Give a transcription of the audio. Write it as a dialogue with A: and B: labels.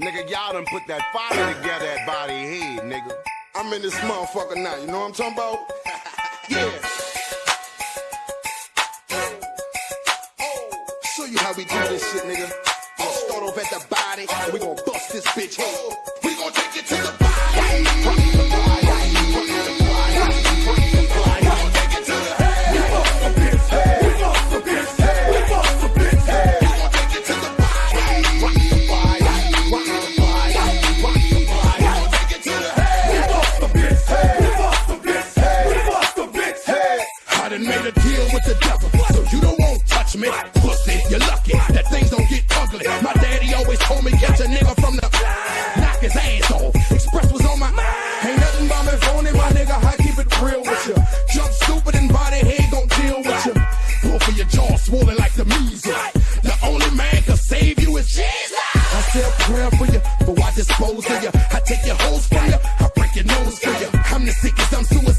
A: Nigga, y'all done put that fire together at body head, nigga.
B: I'm in this motherfucker now, you know what I'm talking about? yeah. Show you how we do this shit, nigga. I'll start off at the body, and we gon' bust this bitch head. Deal with the devil, so you don't want touch me. Pussy, you're lucky that things don't get ugly. My daddy always told me catch a nigga from the knock his ass off. Express was on my mind. ain't nothing but me phony, my nigga. I keep it real with you. Jump stupid and body head gon' deal with you. Pull for your jaw swollen like the measles. The only man can save you is Jesus. I say a prayer for you, but I dispose of you. I take your hoes from you, I break your nose for you. I'm the sickest, I'm super